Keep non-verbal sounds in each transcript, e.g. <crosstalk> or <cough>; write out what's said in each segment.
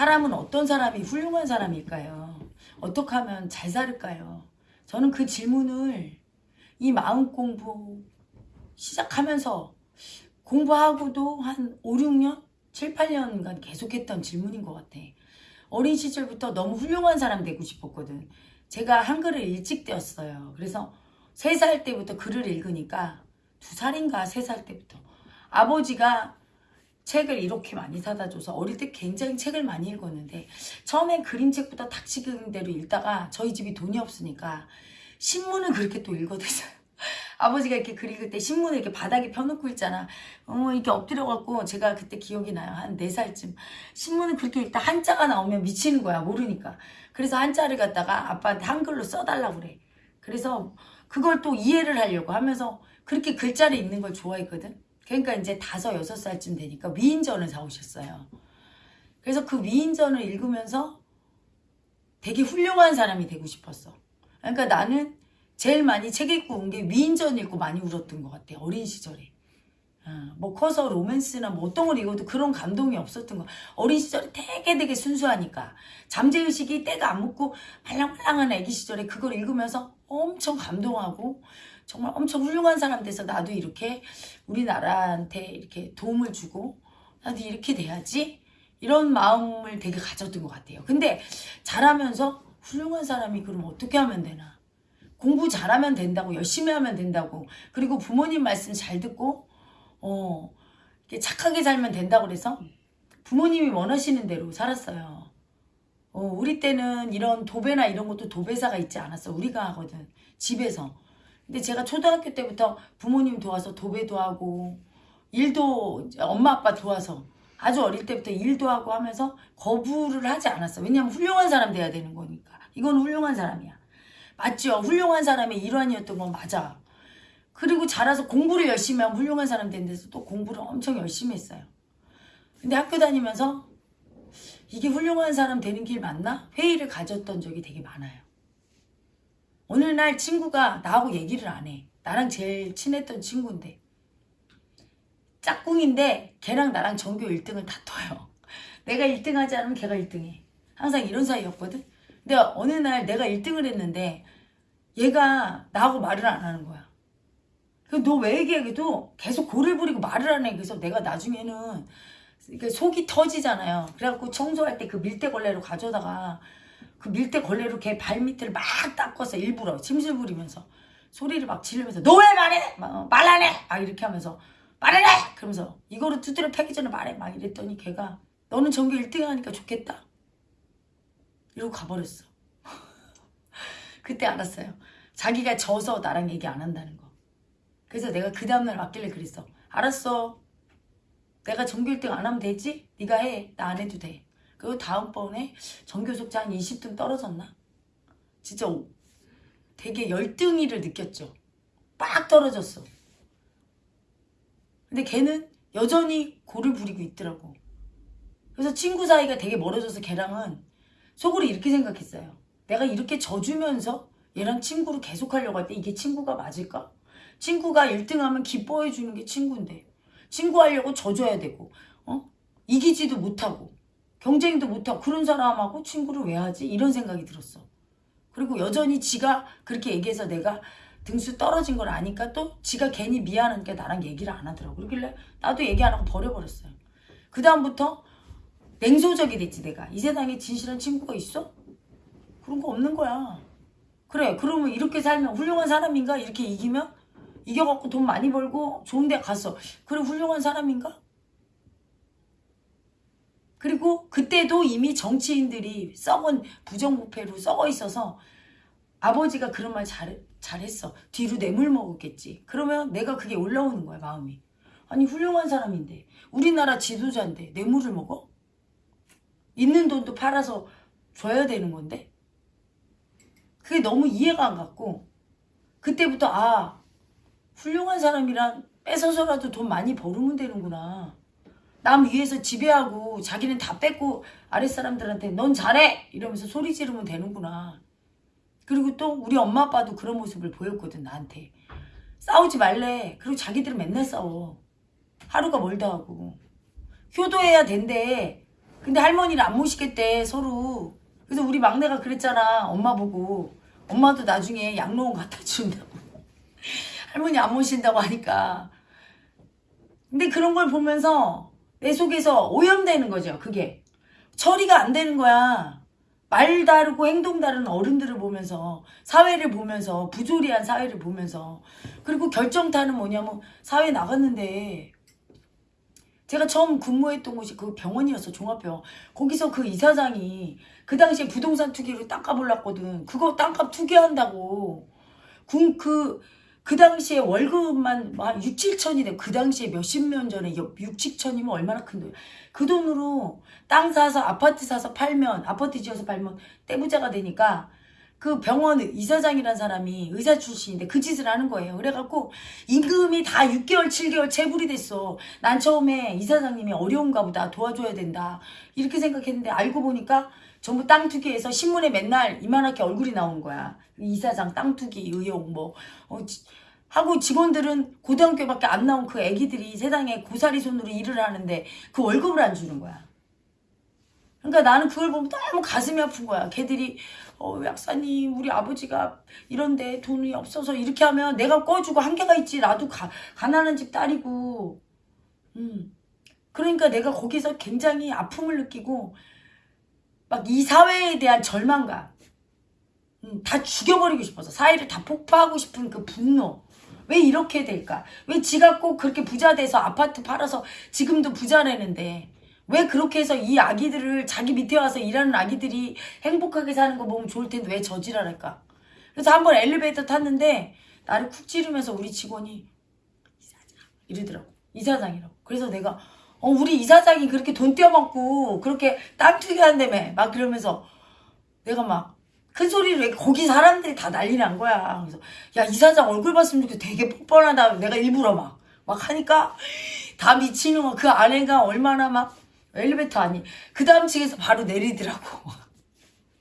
사람은 어떤 사람이 훌륭한 사람일까요? 어떻게 하면 잘 살을까요? 저는 그 질문을 이 마음 공부 시작하면서 공부하고도 한 5, 6년? 7, 8년간 계속했던 질문인 것 같아. 어린 시절부터 너무 훌륭한 사람 되고 싶었거든. 제가 한글을 일찍 떼었어요. 그래서 3살 때부터 글을 읽으니까 2살인가 3살 때부터 아버지가 책을 이렇게 많이 사다 줘서 어릴 때 굉장히 책을 많이 읽었는데 처음엔 그림책부터 닥치는 대로 읽다가 저희 집이 돈이 없으니까 신문을 그렇게 또 읽어댔어요. <laughs> 아버지가 이렇게 글 읽을 때 신문을 이렇게 바닥에 펴놓고 있잖아. 어, 이렇게 엎드려갖고 제가 그때 기억이 나요. 한 4살쯤. 신문을 그렇게 읽다 한자가 나오면 미치는 거야. 모르니까. 그래서 한자를 갖다가 아빠한테 한글로 써달라고 그래. 그래서 그걸 또 이해를 하려고 하면서 그렇게 글자를 읽는 걸 좋아했거든. 그러니까 이제 다섯, 여섯 살쯤 되니까 위인전을 사오셨어요. 그래서 그 위인전을 읽으면서 되게 훌륭한 사람이 되고 싶었어. 그러니까 나는 제일 많이 책 읽고 온 게 위인전 읽고 많이 울었던 것 같아. 어린 시절에. 어, 뭐 커서 로맨스나 뭐 어떤 걸 읽어도 그런 감동이 없었던 거. 어린 시절에 되게 되게 순수하니까. 잠재의식이 때가 안 묻고 말랑말랑한 애기 시절에 그걸 읽으면서 엄청 감동하고 정말 엄청 훌륭한 사람 돼서 나도 이렇게 우리나라한테 이렇게 도움을 주고 나도 이렇게 돼야지 이런 마음을 되게 가졌던 것 같아요. 근데 자라면서 훌륭한 사람이 그럼 어떻게 하면 되나? 공부 잘하면 된다고 열심히 하면 된다고 그리고 부모님 말씀 잘 듣고 어 착하게 살면 된다고 그래서 부모님이 원하시는 대로 살았어요. 어, 우리 때는 이런 도배나 이런 것도 도배사가 있지 않았어. 우리가 하거든. 집에서. 근데 제가 초등학교 때부터 부모님 도와서 도배도 하고 일도 엄마 아빠 도와서 아주 어릴 때부터 일도 하고 하면서 거부를 하지 않았어. 왜냐면 훌륭한 사람 돼야 되는 거니까. 이건 훌륭한 사람이야. 맞죠? 훌륭한 사람의 일환이었던 건 맞아. 그리고 자라서 공부를 열심히 하면 훌륭한 사람 된 데서 또 공부를 엄청 열심히 했어요. 근데 학교 다니면서 이게 훌륭한 사람 되는 길 맞나? 회의를 가졌던 적이 되게 많아요. 어느 날 친구가 나하고 얘기를 안 해. 나랑 제일 친했던 친구인데. 짝꿍인데 걔랑 나랑 전교 1등을 다퉈요. 내가 1등 하지 않으면 걔가 1등 해. 항상 이런 사이였거든. 근데 어느 날 내가 1등을 했는데 얘가 나하고 말을 안 하는 거야. 너 왜 얘기하기도 계속 고를 부리고 말을 안 해. 그래서 내가 나중에는 속이 터지잖아요. 그래갖고 청소할 때 그 밀대걸레로 가져다가 그 밀대 걸레로 걔 발밑을 막 닦았어. 일부러 침실 부리면서 소리를 막 지르면서 너 왜 말해? 말안 해? 막 이렇게 하면서 해! 그러면서 이거를 두드려 패기 전에 말해. 막 이랬더니 걔가 너는 전교 1등 하니까 좋겠다. 이러고 가버렸어. <laughs> 그때 알았어요. 자기가 져서 나랑 얘기 안 한다는 거. 그래서 내가 그 다음날 왔길래 그랬어. 알았어. 내가 전교 1등 안 하면 되지? 네가 해. 나 안 해도 돼. 그리고 다음번에 전교 속자 한 20등 떨어졌나? 진짜 되게 열등이를 느꼈죠. 빡 떨어졌어. 근데 걔는 여전히 고를 부리고 있더라고. 그래서 친구 사이가 되게 멀어져서 걔랑은 속으로 이렇게 생각했어요. 내가 이렇게 져주면서 얘랑 친구를 계속하려고 할 때 이게 친구가 맞을까? 친구가 1등하면 기뻐해 주는 게 친구인데 친구하려고 져줘야 되고 어? 이기지도 못하고 경쟁도 못하고 그런 사람하고 친구를 왜 하지? 이런 생각이 들었어. 그리고 여전히 지가 그렇게 얘기해서 내가 등수 떨어진 걸 아니까 또 지가 괜히 미안하니까 나랑 얘기를 안 하더라고. 그러길래 나도 얘기 안 하고 버려버렸어요. 그 다음부터 냉소적이 됐지 내가. 이 세상에 진실한 친구가 있어? 그런 거 없는 거야. 그래 그러면 이렇게 살면 훌륭한 사람인가? 이렇게 이기면? 이겨갖고 돈 많이 벌고 좋은 데 갔어. 그래 훌륭한 사람인가? 그리고 그때도 이미 정치인들이 썩은 부정부패로 썩어 있어서 아버지가 그런 말 잘, 잘했어. 뒤로 뇌물 먹었겠지. 그러면 내가 그게 올라오는 거야 마음이. 아니 훌륭한 사람인데 우리나라 지도자인데 뇌물을 먹어? 있는 돈도 팔아서 줘야 되는 건데 그게 너무 이해가 안 갔고 그때부터 아 훌륭한 사람이란 뺏어서라도 돈 많이 벌으면 되는구나 남 위에서 지배하고 자기는 다 뺏고 아랫사람들한테 넌 잘해! 이러면서 소리 지르면 되는구나. 그리고 또 우리 엄마 아빠도 그런 모습을 보였거든 나한테 싸우지 말래. 그리고 자기들은 맨날 싸워. 하루가 멀다 하고. 효도해야 된대. 근데 할머니를 안 모시겠대 서로. 그래서 우리 막내가 그랬잖아 엄마 보고. 엄마도 나중에 양로원 갖다 준다고. <laughs> 할머니 안 모신다고 하니까. 근데 그런 걸 보면서 내 속에서 오염되는 거죠 그게. 처리가 안 되는 거야. 말 다르고 행동 다른 어른들을 보면서 사회를 보면서 부조리한 사회를 보면서. 그리고 결정타는 뭐냐면 사회 나갔는데 제가 처음 근무했던 곳이 그 병원이었어 종합병원. 거기서 그 이사장이 그 당시에 부동산 투기로 땅값 올랐거든. 그거 땅값 투기한다고. 그, 그, 그 당시에 월급만 뭐한 6, 7천이 돼. 그 당시에 몇십 년 전에 6, 7천이면 얼마나 큰 돈이야. 그 돈으로 땅 사서 아파트 사서 팔면 아파트 지어서 팔면 떼부자가 되니까 그 병원 이사장이란 사람이 의사 출신인데 그 짓을 하는 거예요. 그래갖고 임금이 다 6개월, 7개월 체불이 됐어. 난 처음에 이사장님이 어려운가 보다 도와줘야 된다. 이렇게 생각했는데 알고 보니까 전부 땅 투기해서 신문에 맨날 이만하게 얼굴이 나오는 거야. 이사장 땅 투기 의혹 뭐 어, 지- 하고 직원들은 고등학교밖에 안 나온 그 애기들이 세상에 고사리 손으로 일을 하는데 그 월급을 안 주는 거야. 그러니까 나는 그걸 보면 너무 가슴이 아픈 거야. 걔들이 어 약사님 우리 아버지가 이런데 돈이 없어서 이렇게 하면 내가 꺼주고 한계가 있지. 나도 가, 가난한 집 딸이고. 음. 그러니까 내가 거기서 굉장히 아픔을 느끼고 막 이 사회에 대한 절망감 음, 다 죽여버리고 싶어서 사회를 다 폭파하고 싶은 그 분노 왜 이렇게 될까? 왜 지가 꼭 그렇게 부자 돼서 아파트 팔아서 지금도 부자라는데? 왜 그렇게 해서 이 아기들을 자기 밑에 와서 일하는 아기들이 행복하게 사는 거 보면 좋을 텐데 왜 저지랄할까? 그래서 한번 엘리베이터 탔는데 나를 쿡 찌르면서 우리 직원이 이러더라고. 이사장이라고. 그래서 내가 어 우리 이사장이 그렇게 돈 떼어먹고 그렇게 땅 투기한다며. 막 그러면서 내가 막 큰 소리로 왜 거기 사람들이 다 난리 난 거야. 그래서 야 이사장 얼굴 봤으면 좋겠어. 되게 뻔뻔하다. 내가 일부러 막 막 하니까 다 미치는 거. 그 아내가 얼마나 막 엘리베이터 아니 그 다음 층에서 바로 내리더라고.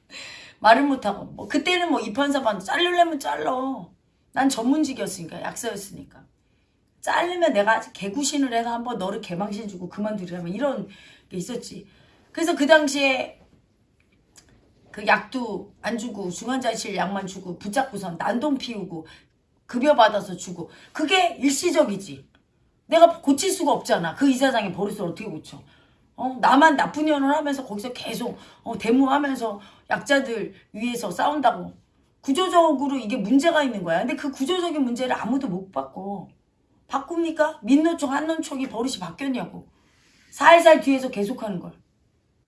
<laughs> 말을 못하고 뭐 그때는 뭐 이판사반 자르려면 잘러. 난 전문직이었으니까 약사였으니까. 자르면 내가 개구신을 해서 한번 너를 개망신 주고 그만두려면 이런 게 있었지. 그래서 그 당시에 그 약도 안 주고 중환자실 약만 주고 붙잡고선 난동 피우고 급여 받아서 주고 그게 일시적이지. 내가 고칠 수가 없잖아. 그 이사장의 버릇을 어떻게 고쳐? 어, 나만 나쁜 년을 하면서 거기서 계속 어, 데모하면서 약자들 위해서 싸운다고. 구조적으로 이게 문제가 있는 거야. 근데 그 구조적인 문제를 아무도 못 바꿔. 바꿉니까? 민노총, 한노총이 버릇이 바뀌었냐고. 살살 뒤에서 계속하는 걸.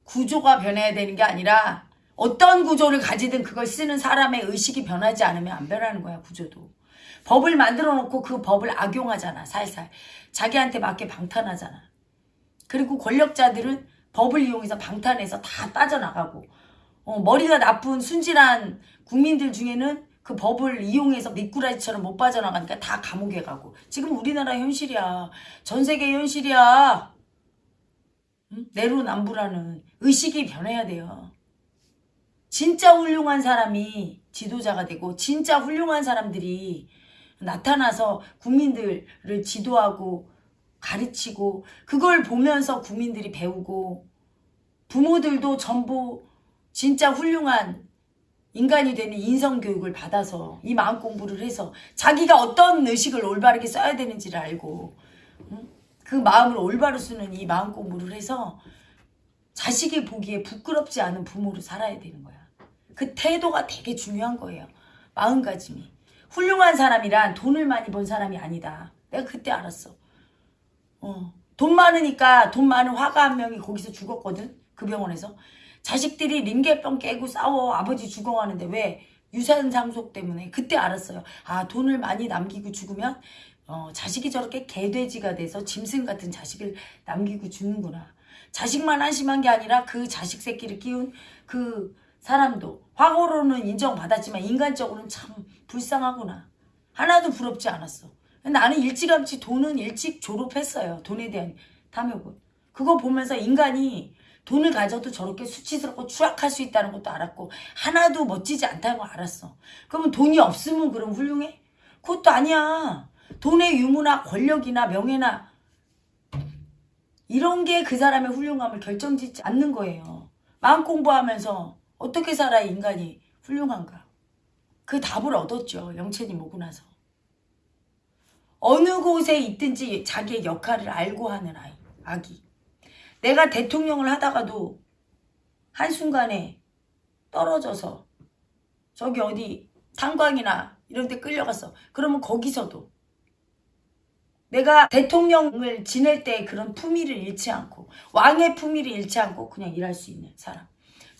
구조가 변해야 되는 게 아니라 어떤 구조를 가지든 그걸 쓰는 사람의 의식이 변하지 않으면 안 변하는 거야 구조도. 법을 만들어 놓고 그 법을 악용하잖아 살살. 자기한테 맞게 방탄하잖아. 그리고 권력자들은 법을 이용해서 방탄해서 다 빠져나가고 어, 머리가 나쁜 순진한 국민들 중에는 그 법을 이용해서 미꾸라지처럼 못 빠져나가니까 다 감옥에 가고 지금 우리나라 현실이야. 전 세계 현실이야. 응? 내로남불하는 의식이 변해야 돼요. 진짜 훌륭한 사람이 지도자가 되고 진짜 훌륭한 사람들이 나타나서 국민들을 지도하고 가르치고 그걸 보면서 국민들이 배우고 부모들도 전부 진짜 훌륭한 인간이 되는 인성교육을 받아서 이 마음 공부를 해서 자기가 어떤 의식을 올바르게 써야 되는지를 알고 응? 그 마음을 올바로 쓰는 이 마음 공부를 해서 자식이 보기에 부끄럽지 않은 부모로 살아야 되는 거야. 그 태도가 되게 중요한 거예요. 마음가짐이. 훌륭한 사람이란 돈을 많이 번 사람이 아니다. 내가 그때 알았어. 어. 돈 많으니까 돈 많은 화가 한 명이 거기서 죽었거든. 그 병원에서. 자식들이 링겔병 깨고 싸워 아버지 죽어가는데 왜? 유산 상속 때문에 그때 알았어요. 아 돈을 많이 남기고 죽으면 어, 자식이 저렇게 개돼지가 돼서 짐승 같은 자식을 남기고 죽는구나. 자식만 한심한 게 아니라 그 자식 새끼를 키운 그 사람도 과거로는 인정받았지만 인간적으로는 참 불쌍하구나. 하나도 부럽지 않았어. 나는 일찌감치 돈은 일찍 졸업했어요. 돈에 대한 탐욕은. 그거 보면서 인간이 돈을 가져도 저렇게 수치스럽고 추악할 수 있다는 것도 알았고 하나도 멋지지 않다는 걸 알았어. 그러면 돈이 없으면 그럼 훌륭해? 그것도 아니야. 돈의 유무나 권력이나 명예나 이런 게 그 사람의 훌륭함을 결정짓지 않는 거예요. 마음 공부하면서 어떻게 살아야 인간이 훌륭한가? 그 답을 얻었죠. 영채님 오고 나서. 어느 곳에 있든지 자기의 역할을 알고 하는 아이, 아기. 내가 대통령을 하다가도 한순간에 떨어져서 저기 어디 탄광이나 이런 데 끌려갔어. 그러면 거기서도 내가 대통령을 지낼 때 그런 품위를 잃지 않고 왕의 품위를 잃지 않고 그냥 일할 수 있는 사람.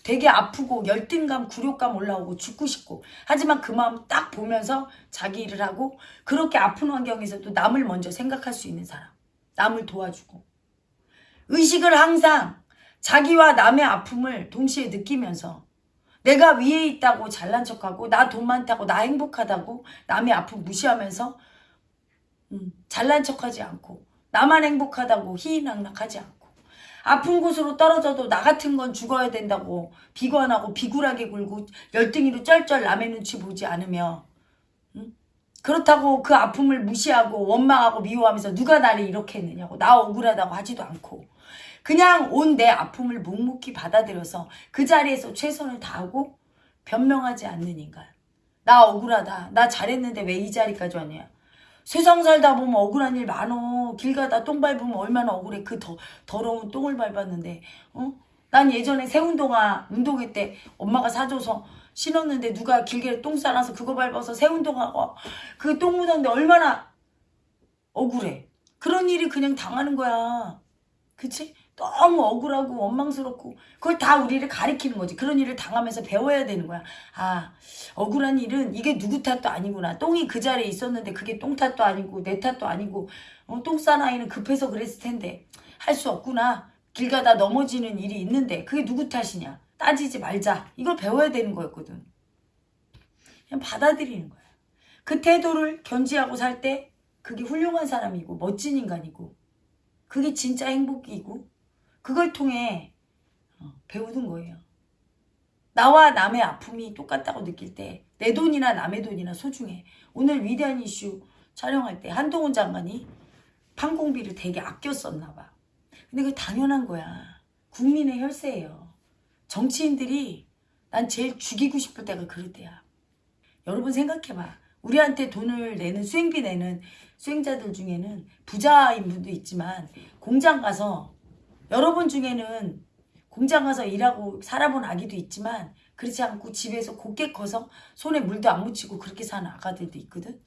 되게 아프고 열등감, 굴욕감 올라오고 죽고 싶고. 하지만 그 마음 딱 보면서 자기 일을 하고 그렇게 아픈 환경에서도 남을 먼저 생각할 수 있는 사람. 남을 도와주고. 의식을 항상 자기와 남의 아픔을 동시에 느끼면서 내가 위에 있다고 잘난 척하고 나 돈 많다고 나 행복하다고 남의 아픔 무시하면서 음, 잘난 척하지 않고 나만 행복하다고 희희낙낙하지 않고 아픈 곳으로 떨어져도 나 같은 건 죽어야 된다고 비관하고 비굴하게 굴고 열등이로 쩔쩔 남의 눈치 보지 않으며 음? 그렇다고 그 아픔을 무시하고 원망하고 미워하면서 누가 나를 이렇게 했느냐고. 나 억울하다고 하지도 않고. 그냥 온 내 아픔을 묵묵히 받아들여서 그 자리에서 최선을 다하고 변명하지 않는 인간. 나 억울하다. 나 잘했는데 왜 이 자리까지 왔냐 세상 살다 보면 억울한 일 많어. 길 가다 똥 밟으면 얼마나 억울해. 그 더, 더러운 똥을 밟았는데, 어? 난 예전에 새운동화 운동회 때 엄마가 사줘서 신었는데 누가 길게 똥 싸놔서 그거 밟아서 새운동화가 그 똥 묻었는데 얼마나 억울해. 그런 일이 그냥 당하는 거야. 그치? 너무 억울하고 원망스럽고 그걸 다 우리를 가리키는 거지. 그런 일을 당하면서 배워야 되는 거야. 아 억울한 일은 이게 누구 탓도 아니구나. 똥이 그 자리에 있었는데 그게 똥 탓도 아니고 내 탓도 아니고 어, 똥싼 아이는 급해서 그랬을 텐데 할 수 없구나. 길 가다 넘어지는 일이 있는데 그게 누구 탓이냐. 따지지 말자. 이걸 배워야 되는 거였거든. 그냥 받아들이는 거야. 그 태도를 견지하고 살 때 그게 훌륭한 사람이고 멋진 인간이고 그게 진짜 행복이고 그걸 통해 어, 배우는 거예요. 나와 남의 아픔이 똑같다고 느낄 때 내 돈이나 남의 돈이나 소중해. 오늘 위대한 이슈 촬영할 때 한동훈 장관이 판공비를 되게 아껴 썼나 봐. 근데 그게 당연한 거야. 국민의 혈세예요. 정치인들이 난 제일 죽이고 싶을 때가 그럴 때야. 여러분 생각해봐. 우리한테 돈을 내는 수행비 내는 수행자들 중에는 부자인 분도 있지만 공장 가서 여러분 중에는 공장 가서 일하고 살아본 아기도 있지만 그렇지 않고 집에서 곱게 커서 손에 물도 안 묻히고 그렇게 사는 아가들도 있거든.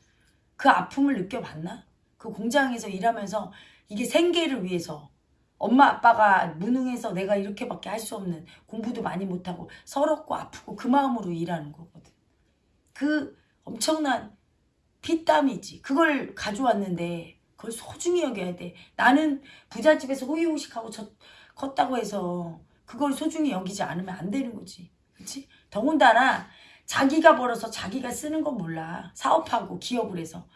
그 아픔을 느껴봤나? 그 공장에서 일하면서 이게 생계를 위해서 엄마 아빠가 무능해서 내가 이렇게밖에 할 수 없는 공부도 많이 못하고 서럽고 아프고 그 마음으로 일하는 거거든. 그 엄청난 피땀이지. 그걸 가져왔는데 그걸 소중히 여겨야 돼. 나는 부잣집에서 호의호식하고 저, 컸다고 해서 그걸 소중히 여기지 않으면 안 되는 거지. 그치? 더군다나 자기가 벌어서 자기가 쓰는 건 몰라. 사업하고 기업을 해서.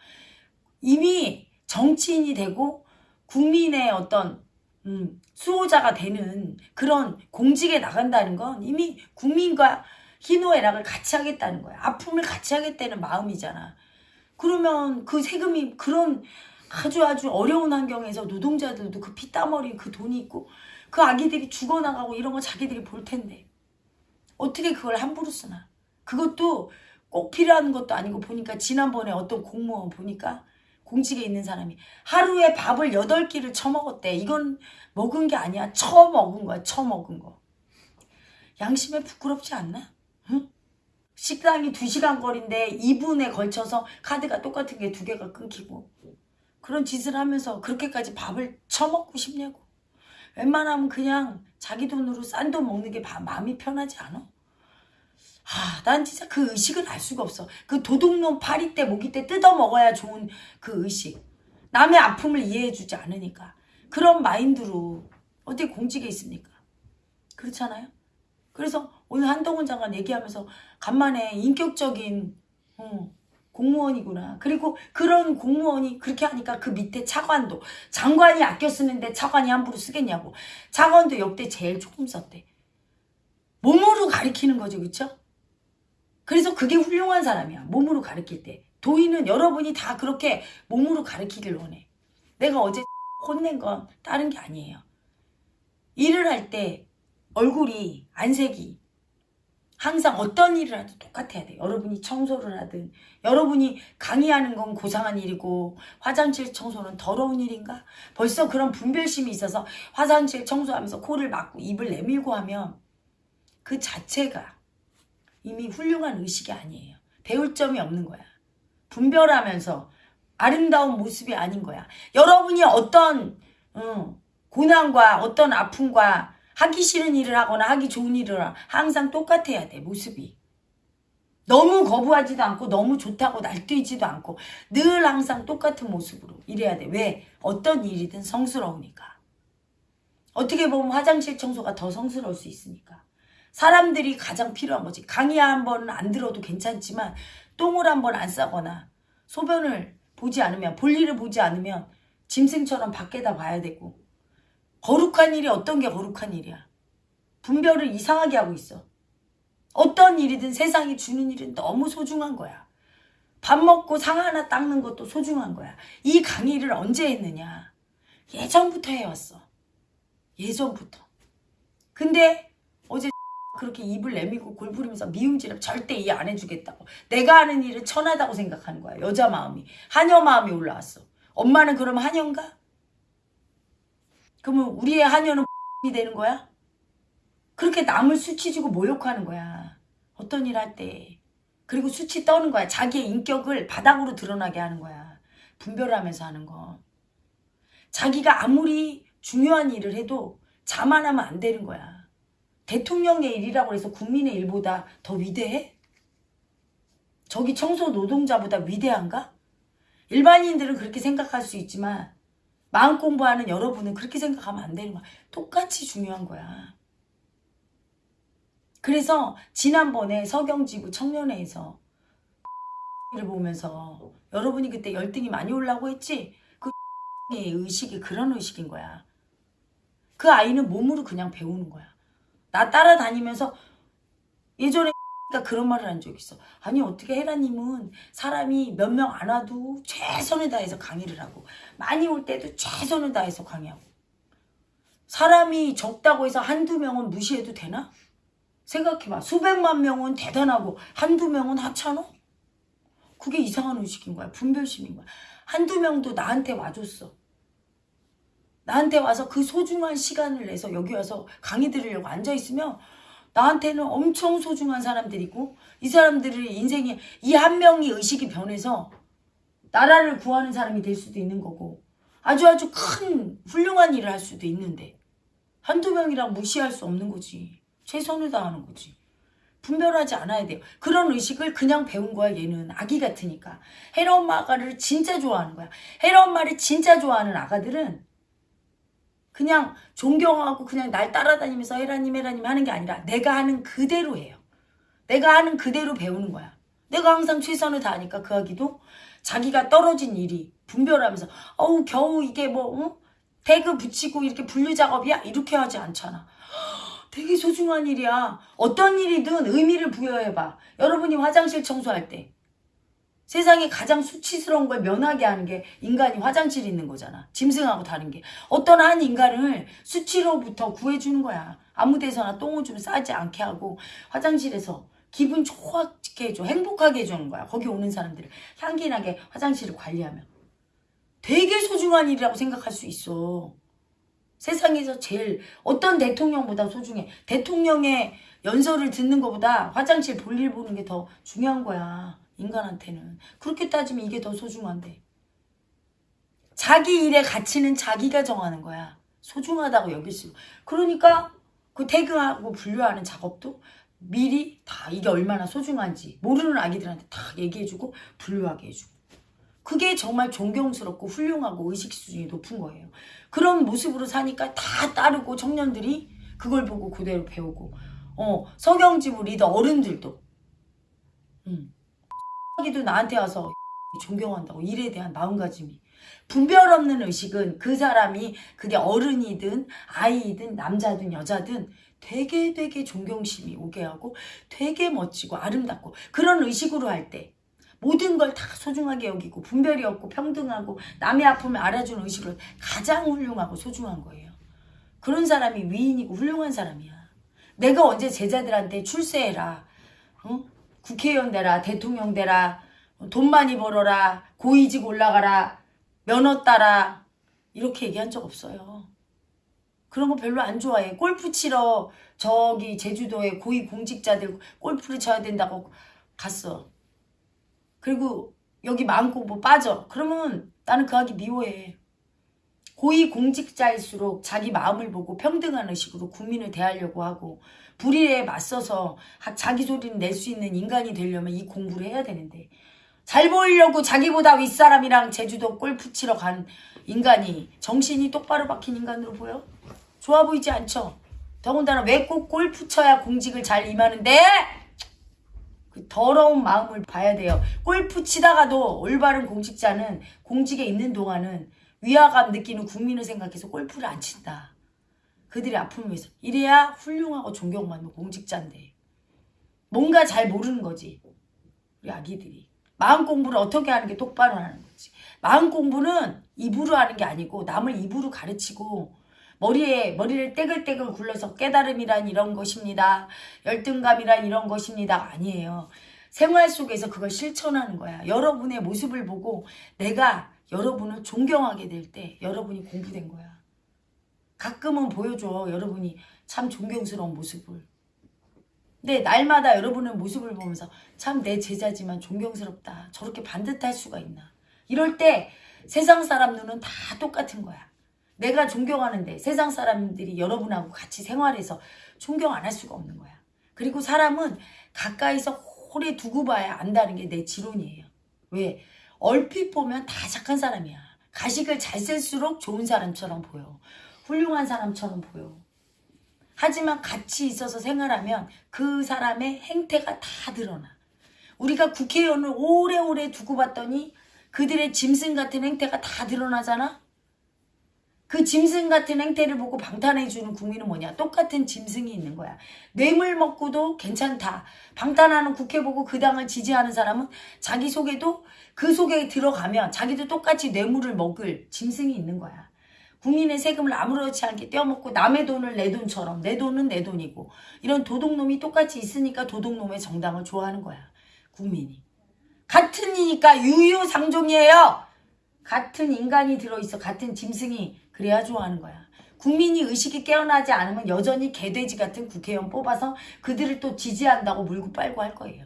이미 정치인이 되고 국민의 어떤 음, 수호자가 되는 그런 공직에 나간다는 건 이미 국민과 희노애락을 같이 하겠다는 거야. 아픔을 같이 하겠다는 마음이잖아. 그러면 그 세금이 그런 아주 아주 어려운 환경에서 노동자들도 그 피땀어린 그 돈이 있고 그 아기들이 죽어나가고 이런 거 자기들이 볼 텐데 어떻게 그걸 함부로 쓰나? 그것도 꼭 필요한 것도 아니고 보니까 지난번에 어떤 공무원 보니까 공직에 있는 사람이 하루에 밥을 8끼를 처먹었대. 이건 먹은 게 아니야. 처먹은 거야. 처먹은 거. 양심에 부끄럽지 않나? 응? 식당이 2시간 거리인데 2분에 걸쳐서 카드가 똑같은 게 두 개가 끊기고 그런 짓을 하면서 그렇게까지 밥을 처먹고 싶냐고. 웬만하면 그냥 자기 돈으로 싼 돈 먹는 게 마음이 편하지 않아? 아, 난 진짜 그 의식을 알 수가 없어. 그 도둑놈 파리 때, 모기 때 뜯어 먹어야 좋은 그 의식. 남의 아픔을 이해해주지 않으니까. 그런 마인드로 어떻게 공직에 있습니까? 그렇잖아요? 그래서 오늘 한동훈 장관 얘기하면서 간만에 인격적인 어, 공무원이구나. 그리고 그런 공무원이 그렇게 하니까 그 밑에 차관도 장관이 아껴 쓰는데 차관이 함부로 쓰겠냐고. 차관도 역대 제일 조금 썼대. 몸으로 가리키는 거죠. 그쵸? 그래서 그게 훌륭한 사람이야. 몸으로 가리킬 때. 도인은 여러분이 다 그렇게 몸으로 가리키길 원해. 내가 어제 <laughs> 혼낸 건 다른 게 아니에요. 일을 할 때 얼굴이 안색이 항상 어떤 일을 하든 똑같아야 돼. 여러분이 청소를 하든 여러분이 강의하는 건 고상한 일이고 화장실 청소는 더러운 일인가? 벌써 그런 분별심이 있어서 화장실 청소하면서 코를 막고 입을 내밀고 하면 그 자체가 이미 훌륭한 의식이 아니에요. 배울 점이 없는 거야. 분별하면서 아름다운 모습이 아닌 거야. 여러분이 어떤 어, 고난과 어떤 아픔과 하기 싫은 일을 하거나 하기 좋은 일을 하- 항상 똑같아야 돼 모습이. 너무 거부하지도 않고 너무 좋다고 날뛰지도 않고 늘 항상 똑같은 모습으로 이래야 돼. 왜? 어떤 일이든 성스러우니까. 어떻게 보면 화장실 청소가 더 성스러울 수 있으니까. 사람들이 가장 필요한 거지. 강의 한 번은 안 들어도 괜찮지만 똥을 한 번 안 싸거나 소변을 보지 않으면 볼일을 보지 않으면 짐승처럼 밖에다 봐야 되고 거룩한 일이 어떤 게 거룩한 일이야. 분별을 이상하게 하고 있어. 어떤 일이든 세상이 주는 일은 너무 소중한 거야. 밥 먹고 상 하나 닦는 것도 소중한 거야. 이 강의를 언제 했느냐? 예전부터 해왔어. 예전부터. 근데 어제 <laughs> 그렇게 입을 내밀고 골부리면서 미움질을 절대 이해 안 해주겠다고. 내가 하는 일은 천하다고 생각하는 거야. 여자 마음이. 하녀 마음이 올라왔어. 엄마는 그럼 하녀인가? 그러면 우리의 하녀는 <laughs> 이 되는 거야? 그렇게 남을 수치주고 모욕하는 거야. 어떤 일 할 때. 그리고 수치 떠는 거야. 자기의 인격을 바닥으로 드러나게 하는 거야. 분별하면서 하는 거. 자기가 아무리 중요한 일을 해도 자만하면 안 되는 거야. 대통령의 일이라고 해서 국민의 일보다 더 위대해? 저기 청소 노동자보다 위대한가? 일반인들은 그렇게 생각할 수 있지만 마음 공부하는 여러분은 그렇게 생각하면 안 되는 거야. 똑같이 중요한 거야. 그래서 지난번에 서경지구 청년회에서 를 보면서 여러분이 그때 열등이 많이 올라고 했지? 그 <laughs> 의 의식이 그런 의식인 거야. 그 아이는 몸으로 그냥 배우는 거야. 나 따라다니면서 예전에 가 그런 말을 한적 있어. 아니 어떻게 헤라님은 사람이 몇 명 안 와도 최선을 다해서 강의를 하고 많이 올 때도 최선을 다해서 강의하고 사람이 적다고 해서 한두 명은 무시해도 되나? 생각해봐. 수백만 명은 대단하고 한두 명은 하찮아? 그게 이상한 의식인 거야. 분별심인 거야. 한두 명도 나한테 와줬어. 나한테 와서 그 소중한 시간을 내서 여기 와서 강의 들으려고 앉아있으면 나한테는 엄청 소중한 사람들이고 이 사람들의 인생에 이한 명이 의식이 변해서 나라를 구하는 사람이 될 수도 있는 거고 아주 아주 큰 훌륭한 일을 할 수도 있는데 한두 명이랑 무시할 수 없는 거지. 최선을 다하는 거지. 분별하지 않아야 돼요. 그런 의식을 그냥 배운 거야 얘는 아기 같으니까. 헤라 엄마를 진짜 좋아하는 거야. 헤라 엄마를 진짜 좋아하는 아가들은 그냥 존경하고 그냥 날 따라다니면서 헤라님 헤라님 하는 게 아니라 내가 하는 그대로 해요. 내가 하는 그대로 배우는 거야. 내가 항상 최선을 다하니까 그 아기도 자기가 떨어진 일이 분별하면서 어우 겨우 이게 뭐 어? 태그 붙이고 이렇게 분류 작업이야? 이렇게 하지 않잖아. 되게 소중한 일이야. 어떤 일이든 의미를 부여해봐. 여러분이 화장실 청소할 때 세상에 가장 수치스러운 걸 면하게 하는 게 인간이 화장실에 있는 거잖아. 짐승하고 다른 게. 어떤 한 인간을 수치로부터 구해주는 거야. 아무 데서나 똥을 좀 싸지 않게 하고 화장실에서 기분 좋게 해줘. 행복하게 해주는 거야. 거기 오는 사람들을 향기나게 화장실을 관리하면. 되게 소중한 일이라고 생각할 수 있어. 세상에서 제일 어떤 대통령보다 소중해. 대통령의 연설을 듣는 것보다 화장실 볼일 보는 게 더 중요한 거야. 인간한테는. 그렇게 따지면 이게 더 소중한데. 자기 일의 가치는 자기가 정하는 거야. 소중하다고 여길 수. 그러니까 그 태그하고 분류하는 작업도 미리 다 이게 얼마나 소중한지 모르는 아기들한테 다 얘기해주고 분류하게 해주고. 그게 정말 존경스럽고 훌륭하고 의식 수준이 높은 거예요. 그런 모습으로 사니까 다 따르고 청년들이 그걸 보고 그대로 배우고 어 서경지부 리더 어른들도 음. 기도 나한테 와서 <laughs> 존경한다고 일에 대한 마음가짐이 분별 없는 의식은 그 사람이 그게 어른이든 아이든 남자든 여자든 되게 되게 존경심이 오게 하고 되게 멋지고 아름답고 그런 의식으로 할 때 모든 걸 다 소중하게 여기고 분별이 없고 평등하고 남의 아픔을 알아주는 의식으로 가장 훌륭하고 소중한 거예요. 그런 사람이 위인이고 훌륭한 사람이야. 내가 언제 제자들한테 출세해라. 어? 국회의원 되라. 대통령 되라. 돈 많이 벌어라. 고위직 올라가라. 면허 따라. 이렇게 얘기한 적 없어요. 그런 거 별로 안 좋아해. 골프 치러 저기 제주도에 고위 공직자들 골프를 쳐야 된다고 갔어. 그리고 여기 마음공부 빠져. 그러면 나는 그 하기 미워해. 고위 공직자일수록 자기 마음을 보고 평등한 의식으로 국민을 대하려고 하고 불의에 맞서서 하- 자기 소리를 낼 수 있는 인간이 되려면 이 공부를 해야 되는데 잘 보이려고 자기보다 윗사람이랑 제주도 골프 치러 간 인간이 정신이 똑바로 박힌 인간으로 보여? 좋아 보이지 않죠? 더군다나 왜 꼭 골프 쳐야 공직을 잘 임하는데? 그 더러운 마음을 봐야 돼요. 골프 치다가도 올바른 공직자는 공직에 있는 동안은 위화감 느끼는 국민을 생각해서 골프를 안 친다. 그들의 아픔을 위해서. 이래야 훌륭하고 존경받는 공직자인데. 뭔가 잘 모르는 거지. 우리 아기들이. 마음 공부를 어떻게 하는 게 똑바로 하는 거지. 마음 공부는 입으로 하는 게 아니고 남을 입으로 가르치고 머리에 머리를 떼글떼글 굴려서 깨달음이란 이런 것입니다. 열등감이란 이런 것입니다. 아니에요. 생활 속에서 그걸 실천하는 거야. 여러분의 모습을 보고 내가 여러분을 존경하게 될 때 여러분이 공부된 거야. 가끔은 보여줘. 여러분이 참 존경스러운 모습을. 근데 날마다 여러분의 모습을 보면서 참 내 제자지만 존경스럽다. 저렇게 반듯할 수가 있나. 이럴 때 세상 사람 눈은 다 똑같은 거야. 내가 존경하는데 세상 사람들이 여러분하고 같이 생활해서 존경 안 할 수가 없는 거야. 그리고 사람은 가까이서 오래 두고 봐야 안다는 게 내 지론이에요. 왜? 얼핏 보면 다 착한 사람이야. 가식을 잘 쓸수록 좋은 사람처럼 보여. 훌륭한 사람처럼 보여. 하지만 같이 있어서 생활하면 그 사람의 행태가 다 드러나. 우리가 국회의원을 오래오래 두고 봤더니 그들의 짐승 같은 행태가 다 드러나잖아? 그 짐승 같은 행태를 보고 방탄해주는 국민은 뭐냐? 똑같은 짐승이 있는 거야. 뇌물 먹고도 괜찮다. 방탄하는 국회 보고 그 당을 지지하는 사람은 자기 속에도 그 속에 들어가면 자기도 똑같이 뇌물을 먹을 짐승이 있는 거야. 국민의 세금을 아무렇지 않게 떼어먹고 남의 돈을 내 돈처럼 내 돈은 내 돈이고 이런 도둑놈이 똑같이 있으니까 도둑놈의 정당을 좋아하는 거야. 국민이. 같은 이니까 유유상종이에요. 같은 인간이 들어있어 같은 짐승이 그래야 좋아하는 거야. 국민이 의식이 깨어나지 않으면 여전히 개돼지 같은 국회의원 뽑아서 그들을 또 지지한다고 물고 빨고 할 거예요.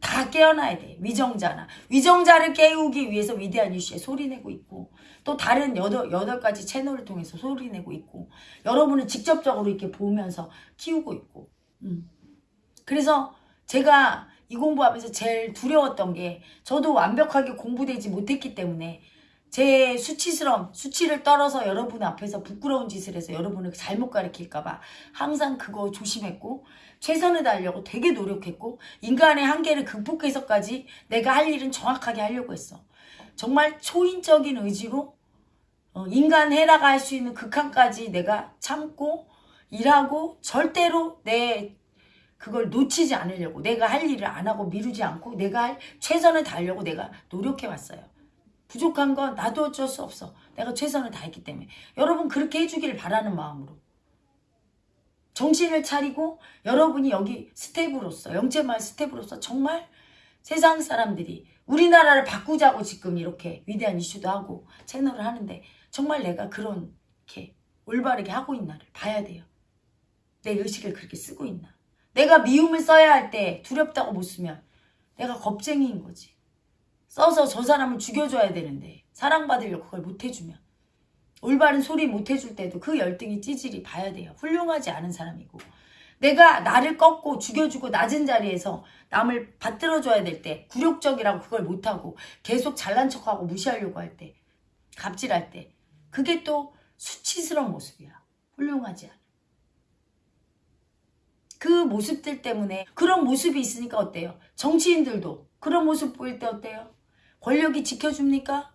다 깨어나야 돼. 위정자나. 위정자를 깨우기 위해서 위대한 이슈에 소리내고 있고 또 다른 여덟, 여덟 가지 채널을 통해서 소리내고 있고 여러분은 직접적으로 이렇게 보면서 키우고 있고 음. 그래서 제가 이 공부하면서 제일 두려웠던 게 저도 완벽하게 공부되지 못했기 때문에 제 수치스러움, 수치를 떨어서 여러분 앞에서 부끄러운 짓을 해서 여러분을 잘못 가르칠까봐 항상 그거 조심했고 최선을 다하려고 되게 노력했고 인간의 한계를 극복해서까지 내가 할 일은 정확하게 하려고 했어. 정말 초인적인 의지로 어, 인간 해라가 할 수 있는 극한까지 내가 참고 일하고 절대로 내 그걸 놓치지 않으려고 내가 할 일을 안 하고 미루지 않고 내가 할 최선을 다하려고 내가 노력해 왔어요. 부족한 건 나도 어쩔 수 없어. 내가 최선을 다했기 때문에. 여러분 그렇게 해주기를 바라는 마음으로. 정신을 차리고 여러분이 여기 스텝으로서 영재마을 스텝으로서 정말 세상 사람들이 우리나라를 바꾸자고 지금 이렇게 위대한 이슈도 하고 채널을 하는데 정말 내가 그런 이렇게 올바르게 하고 있나를 봐야 돼요. 내 의식을 그렇게 쓰고 있나. 내가 미움을 써야 할 때 두렵다고 못 쓰면 내가 겁쟁이인 거지. 써서 저 사람을 죽여줘야 되는데 사랑받으려고 그걸 못 해주면 올바른 소리 못 해줄 때도 그 열등이 찌질이 봐야 돼요. 훌륭하지 않은 사람이고 내가 나를 꺾고 죽여주고 낮은 자리에서 남을 받들어줘야 될 때 굴욕적이라고 그걸 못하고 계속 잘난 척하고 무시하려고 할 때 갑질할 때 그게 또 수치스러운 모습이야. 훌륭하지 않아. 그 모습들 때문에 그런 모습이 있으니까 어때요? 정치인들도 그런 모습 보일 때 어때요? 권력이 지켜줍니까?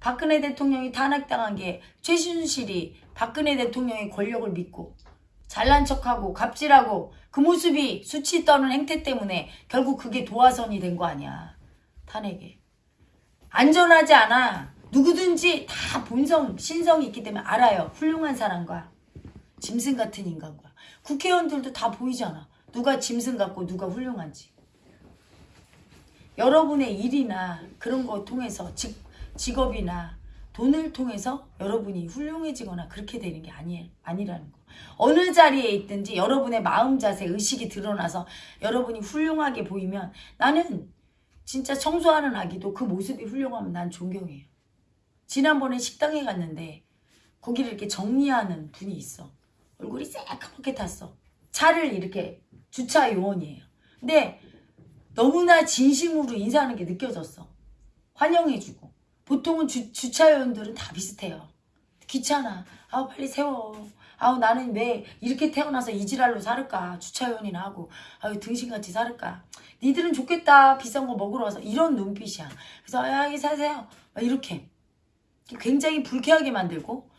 박근혜 대통령이 탄핵당한 게 최순실이 박근혜 대통령의 권력을 믿고 잘난 척하고 갑질하고 그 모습이 수치 떠는 행태 때문에 결국 그게 도화선이 된 거 아니야. 탄핵에. 안전하지 않아. 누구든지 다 본성, 신성이 있기 때문에 알아요. 훌륭한 사람과 짐승 같은 인간과 국회의원들도 다 보이잖아. 누가 짐승 같고 누가 훌륭한지. 여러분의 일이나 그런 거 통해서 직, 직업이나 돈을 통해서 여러분이 훌륭해지거나 그렇게 되는 게 아니, 아니라는 거. 어느 자리에 있든지 여러분의 마음 자세, 의식이 드러나서 여러분이 훌륭하게 보이면 나는 진짜 청소하는 아기도 그 모습이 훌륭하면 난 존경해요. 지난번에 식당에 갔는데 거기를 이렇게 정리하는 분이 있어. 얼굴이 새까맣게 탔어. 차를 이렇게 주차 요원이에요. 근데 너무나 진심으로 인사하는 게 느껴졌어. 환영해주고. 보통은 주, 주차 요원들은 다 비슷해요. 귀찮아. 아우 빨리 세워. 아우 나는 왜 이렇게 태어나서 이지랄로 살을까. 주차 요원이나 하고. 아유 등신같이 살을까. 니들은 좋겠다. 비싼 거 먹으러 와서. 이런 눈빛이야. 그래서 야이 사세요. 막 이렇게. 굉장히 불쾌하게 만들고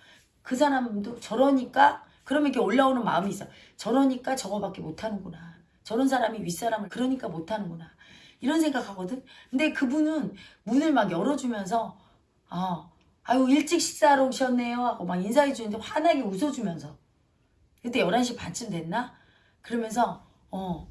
그 사람도 저러니까 그러면 이렇게 올라오는 마음이 있어. 저러니까 저거밖에 못하는구나. 저런 사람이 윗사람을 그러니까 못하는구나. 이런 생각하거든. 근데 그분은 문을 막 열어주면서 아, 아유 일찍 식사하러 오셨네요 하고 막 인사해 주는데 환하게 웃어주면서 그때 11시 반쯤 됐나? 그러면서 어,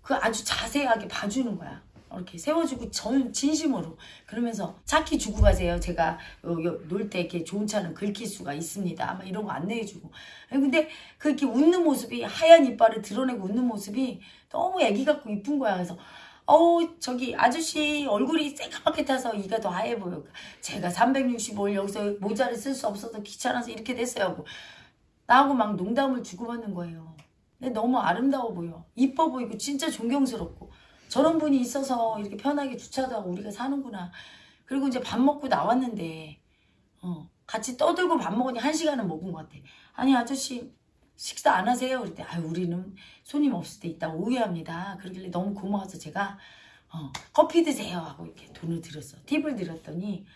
그 아주 자세하게 봐주는 거야. 이렇게 세워주고 전 진심으로 그러면서 차키 주고 가세요. 제가 놀 때 이렇게 좋은 차는 긁힐 수가 있습니다. 아마 이런 거 안내해주고. 근데 그렇게 웃는 모습이 하얀 이빨을 드러내고 웃는 모습이 너무 애기 같고 이쁜 거야. 그래서 어우 저기 아저씨 얼굴이 새까맣게 타서 이가 더 하얘 보여. 제가 365일 여기서 모자를 쓸 수 없어서 귀찮아서 이렇게 됐어요. 하고 나하고 막 농담을 주고받는 거예요. 근데 너무 아름다워 보여. 이뻐 보이고 진짜 존경스럽고. 저런 분이 있어서 이렇게 편하게 주차도 하고 우리가 사는구나. 그리고 이제 밥 먹고 나왔는데 어, 같이 떠들고 밥 먹으니 한 시간은 먹은 것 같아. 아니 아저씨 식사 안 하세요? 그랬대. 아유 우리는 손님 없을 때 있다 오해합니다. 그러길래 너무 고마워서 제가 어, 커피 드세요 하고 이렇게 돈을 드렸어. 팁을 드렸더니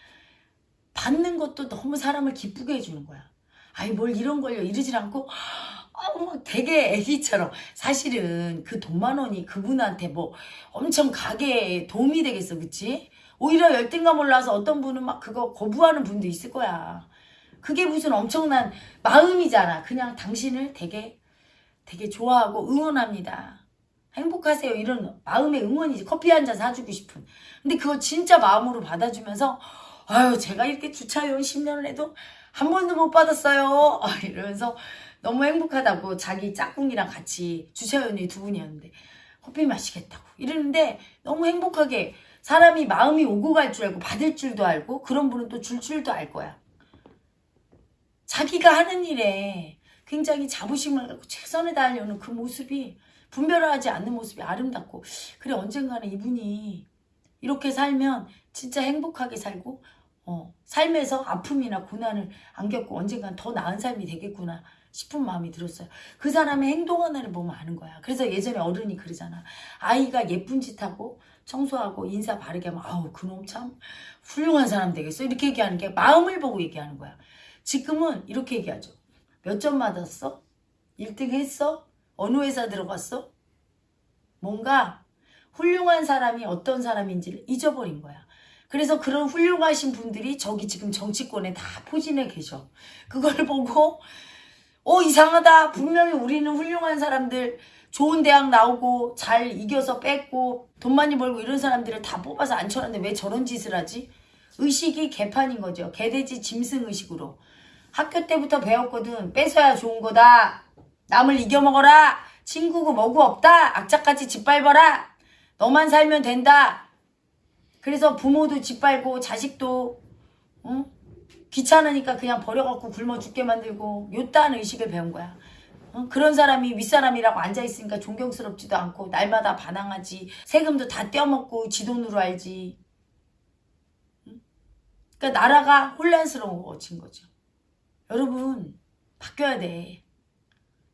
받는 것도 너무 사람을 기쁘게 해주는 거야. 아이 뭘 이런 걸요 이러질 않고 어, 막 되게 애기처럼. 사실은 그 돈만 원이 그분한테 뭐 엄청 가게에 도움이 되겠어 그치? 오히려 열등감 올라서 어떤 분은 막 그거 거부하는 분도 있을 거야. 그게 무슨 엄청난 마음이잖아. 그냥 당신을 되게 되게 좋아하고 응원합니다. 행복하세요. 이런 마음의 응원이지. 커피 한 잔 사주고 싶은. 근데 그거 진짜 마음으로 받아주면서 아유 제가 이렇게 주차요원 10년을 해도 한 번도 못 받았어요. 이러면서 너무 행복하다고 자기 짝꿍이랑 같이 주차연이 두 분이었는데 커피 마시겠다고 이러는데 너무 행복하게 사람이 마음이 오고 갈 줄 알고 받을 줄도 알고 그런 분은 또 줄 줄도 알 거야. 자기가 하는 일에 굉장히 자부심을 갖고 최선을 다하려는 그 모습이 분별하지 않는 모습이 아름답고 그래 언젠가는 이분이 이렇게 살면 진짜 행복하게 살고 어, 삶에서 아픔이나 고난을 안 겪고 언젠간 더 나은 삶이 되겠구나 싶은 마음이 들었어요. 그 사람의 행동 하나를 보면 아는 거야. 그래서 예전에 어른이 그러잖아. 아이가 예쁜 짓 하고 청소하고 인사 바르게 하면 아우 그놈 참 훌륭한 사람 되겠어. 이렇게 얘기하는 게 마음을 보고 얘기하는 거야. 지금은 이렇게 얘기하죠. 몇 점 맞았어? 1등 했어? 어느 회사 들어갔어? 뭔가 훌륭한 사람이 어떤 사람인지를 잊어버린 거야. 그래서 그런 훌륭하신 분들이 저기 지금 정치권에 다 포진해 계셔. 그걸 보고 어 이상하다 분명히 우리는 훌륭한 사람들 좋은 대학 나오고 잘 이겨서 뺐고 돈 많이 벌고 이런 사람들을 다 뽑아서 앉혀놨는데 왜 저런 짓을 하지? 의식이 개판인 거죠. 개돼지 짐승 의식으로. 학교 때부터 배웠거든. 뺏어야 좋은 거다. 남을 이겨먹어라. 친구고 뭐고 없다. 악착같이 짓밟아라. 너만 살면 된다. 그래서 부모도 짓밟고 자식도 응? 귀찮으니까 그냥 버려갖고 굶어 죽게 만들고 요딴 의식을 배운 거야. 어? 그런 사람이 윗사람이라고 앉아있으니까 존경스럽지도 않고 날마다 반항하지 세금도 다 떼어먹고 지 돈으로 알지 응? 그러니까 나라가 혼란스러워진 거죠 여러분 바뀌어야 돼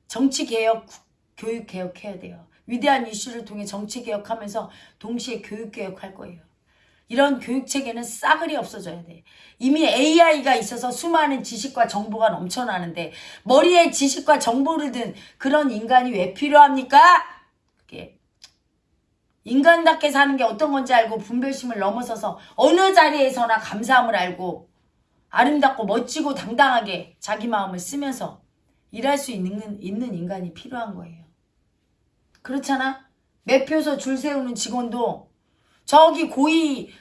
정치개혁 교육개혁 해야 돼요 위대한 이슈를 통해 정치개혁하면서 동시에 교육개혁 할 거예요 이런 교육체계는 싸그리 없어져야 돼. 이미 AI가 있어서 수많은 지식과 정보가 넘쳐나는데 머리에 지식과 정보를 든 그런 인간이 왜 필요합니까? 그게 인간답게 사는 게 어떤 건지 알고 분별심을 넘어서서 어느 자리에서나 감사함을 알고 아름답고 멋지고 당당하게 자기 마음을 쓰면서 일할 수 있는, 있는 인간이 필요한 거예요. 그렇잖아? 매표소 줄 세우는 직원도 저기 고위,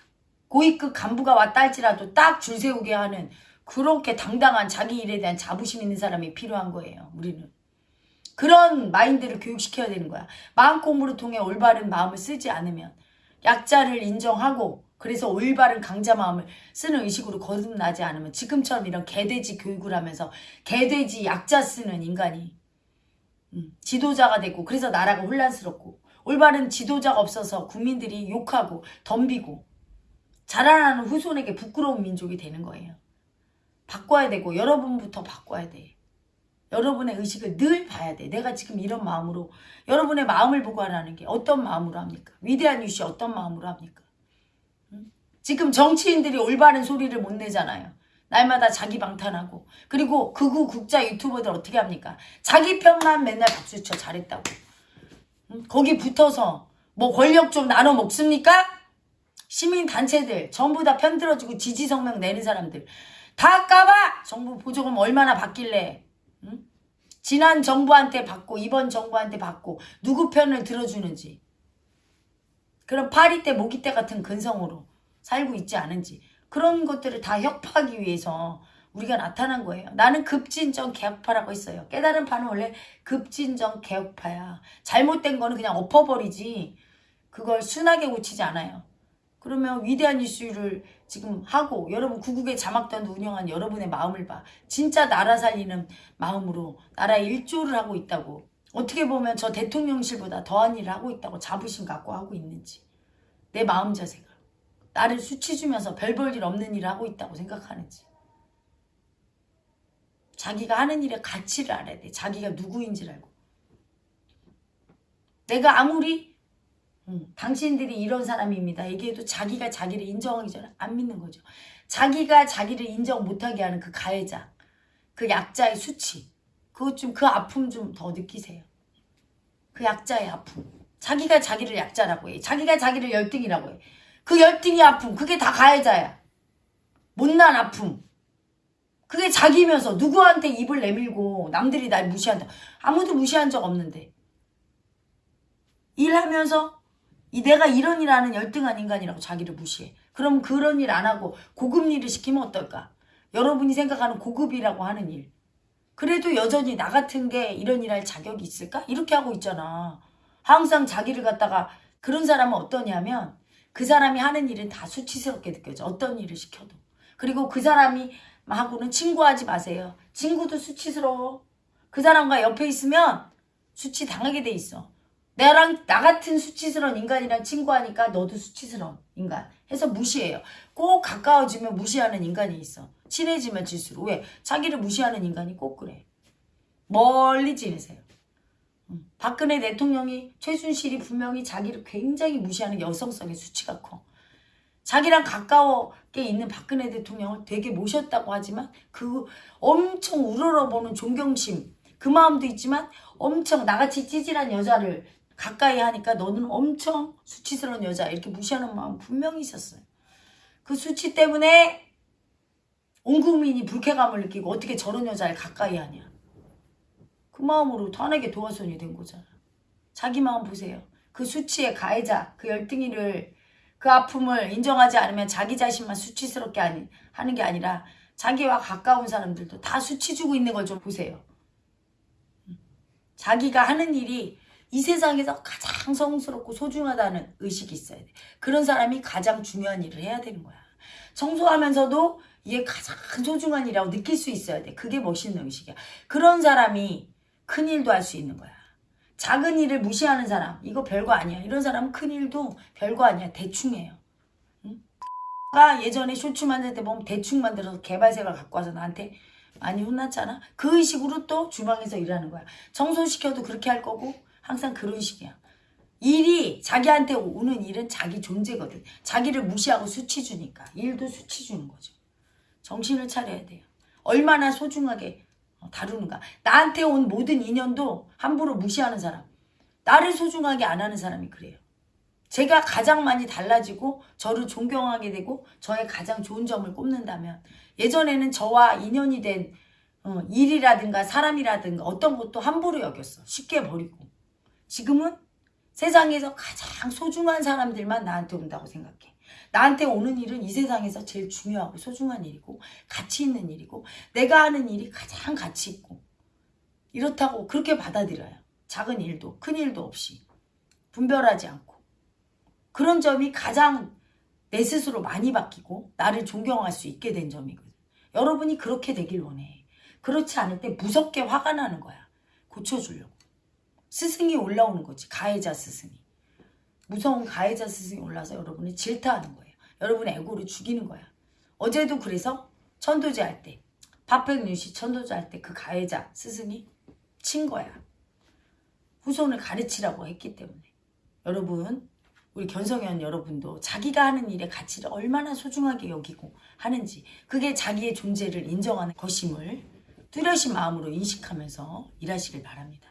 고위급 간부가 왔다 할지라도 딱 줄 세우게 하는 그렇게 당당한 자기 일에 대한 자부심 있는 사람이 필요한 거예요. 우리는. 그런 마인드를 교육시켜야 되는 거야. 마음 공부를 통해 올바른 마음을 쓰지 않으면 약자를 인정하고 그래서 올바른 강자 마음을 쓰는 의식으로 거듭나지 않으면 지금처럼 이런 개돼지 교육을 하면서 개돼지 약자 쓰는 인간이 음, 지도자가 되고 그래서 나라가 혼란스럽고 올바른 지도자가 없어서 국민들이 욕하고 덤비고 자라나는 후손에게 부끄러운 민족이 되는 거예요. 바꿔야 되고 여러분부터 바꿔야 돼. 여러분의 의식을 늘 봐야 돼. 내가 지금 이런 마음으로 여러분의 마음을 보고 하라는 게 어떤 마음으로 합니까? 위대한 유씨 어떤 마음으로 합니까? 응? 지금 정치인들이 올바른 소리를 못 내잖아요. 날마다 자기 방탄하고 그리고 극우 국자 유튜버들 어떻게 합니까? 자기 편만 맨날 박수쳐 잘했다고. 응? 거기 붙어서 뭐 권력 좀 나눠 먹습니까? 시민 단체들 전부 다 편들어주고 지지 성명 내는 사람들 다 까봐! 정부 보조금 얼마나 받길래 응? 지난 정부한테 받고 이번 정부한테 받고 누구 편을 들어주는지 그런 파리 때 모기 때 같은 근성으로 살고 있지 않은지 그런 것들을 다 협파하기 위해서 우리가 나타난 거예요. 나는 급진정 개혁파라고 했어요. 깨달은 파는 원래 급진정 개혁파야. 잘못된 거는 그냥 엎어버리지 그걸 순하게 고치지 않아요. 그러면 위대한 이슈를 지금 하고 여러분 구국의 자막단도 운영한 여러분의 마음을 봐. 진짜 나라 살리는 마음으로 나라에 일조를 하고 있다고. 어떻게 보면 저 대통령실보다 더한 일을 하고 있다고 자부심 갖고 하고 있는지. 내 마음 자세가. 나를 수치 주면서 별 볼 일 없는 일을 하고 있다고 생각하는지. 자기가 하는 일의 가치를 알아야 돼. 자기가 누구인지를 알고. 내가 아무리 음, 당신들이 이런 사람입니다. 얘기해도 자기가 자기를 인정하기 전에 안 믿는 거죠. 자기가 자기를 인정 못하게 하는 그 가해자, 그 약자의 수치, 그것 좀, 그 아픔 좀 더 느끼세요. 그 약자의 아픔. 자기가 자기를 약자라고 해. 자기가 자기를 열등이라고 해. 그 열등이 아픔, 그게 다 가해자야. 못난 아픔. 그게 자기면서 누구한테 입을 내밀고 남들이 날 무시한다. 아무도 무시한 적 없는데. 일하면서 이 내가 이런 일 하는 열등한 인간이라고 자기를 무시해. 그럼 그런 일 안 하고 고급 일을 시키면 어떨까? 여러분이 생각하는 고급이라고 하는 일. 그래도 여전히 나 같은 게 이런 일 할 자격이 있을까? 이렇게 하고 있잖아. 항상 자기를 갖다가 그런 사람은 어떠냐면 그 사람이 하는 일은 다 수치스럽게 느껴져. 어떤 일을 시켜도. 그리고 그 사람이 하고는 친구하지 마세요. 친구도 수치스러워. 그 사람과 옆에 있으면 수치 당하게 돼 있어. 나랑 나 같은 수치스러운 인간이랑 친구하니까 너도 수치스러운 인간 해서 무시해요. 꼭 가까워지면 무시하는 인간이 있어. 친해지면 질수록 왜? 자기를 무시하는 인간이 꼭 그래. 멀리 지내세요. 음. 박근혜 대통령이 최순실이 분명히 자기를 굉장히 무시하는 여성성의 수치가 커. 자기랑 가까워게 있는 박근혜 대통령을 되게 모셨다고 하지만 그 엄청 우러러보는 존경심 그 마음도 있지만 엄청 나같이 찌질한 여자를 가까이 하니까 너는 엄청 수치스러운 여자 이렇게 무시하는 마음 분명히 있었어요. 그 수치 때문에 온 국민이 불쾌감을 느끼고 어떻게 저런 여자를 가까이 하냐. 그 마음으로 탄핵의 도화선이 된 거잖아. 자기 마음 보세요. 그 수치의 가해자, 그 열등이를 그 아픔을 인정하지 않으면 자기 자신만 수치스럽게 하는 게 아니라 자기와 가까운 사람들도 다 수치 주고 있는 걸 좀 보세요. 자기가 하는 일이 이 세상에서 가장 성스럽고 소중하다는 의식이 있어야 돼. 그런 사람이 가장 중요한 일을 해야 되는 거야. 청소하면서도 이게 가장 소중한 일이라고 느낄 수 있어야 돼. 그게 멋있는 의식이야. 그런 사람이 큰 일도 할 수 있는 거야. 작은 일을 무시하는 사람 이거 별거 아니야. 이런 사람은 큰 일도 별거 아니야. 대충해요. 응? 가 예전에 쇼츠 만들 때 보면 대충 만들어서 개발색을 갖고 와서 나한테 많이 혼났잖아. 그 의식으로 또 주방에서 일하는 거야. 청소시켜도 그렇게 할 거고 항상 그런 식이야. 일이 자기한테 오는 일은 자기 존재거든. 자기를 무시하고 수치 주니까. 일도 수치 주는 거죠. 정신을 차려야 돼요. 얼마나 소중하게 다루는가. 나한테 온 모든 인연도 함부로 무시하는 사람. 나를 소중하게 안 하는 사람이 그래요. 제가 가장 많이 달라지고 저를 존경하게 되고 저의 가장 좋은 점을 꼽는다면 예전에는 저와 인연이 된 어, 일이라든가 사람이라든가 어떤 것도 함부로 여겼어. 쉽게 버리고. 지금은 세상에서 가장 소중한 사람들만 나한테 온다고 생각해. 나한테 오는 일은 이 세상에서 제일 중요하고 소중한 일이고 가치 있는 일이고 내가 하는 일이 가장 가치 있고 이렇다고 그렇게 받아들여요. 작은 일도 큰 일도 없이 분별하지 않고 그런 점이 가장 내 스스로 많이 바뀌고 나를 존경할 수 있게 된 점이거든. 여러분이 그렇게 되길 원해. 그렇지 않을 때 무섭게 화가 나는 거야. 고쳐주려고. 스승이 올라오는 거지. 가해자 스승이. 무서운 가해자 스승이 올라서 여러분을 질타하는 거예요. 여러분의 에고를 죽이는 거야. 어제도 그래서 천도제 할 때, 파펙뉴시 천도제 할 때 그 가해자 스승이 친 거야. 후손을 가르치라고 했기 때문에. 여러분, 우리 견성현 여러분도 자기가 하는 일의 가치를 얼마나 소중하게 여기고 하는지, 그게 자기의 존재를 인정하는 것임을 뚜렷이 마음으로 인식하면서 일하시길 바랍니다.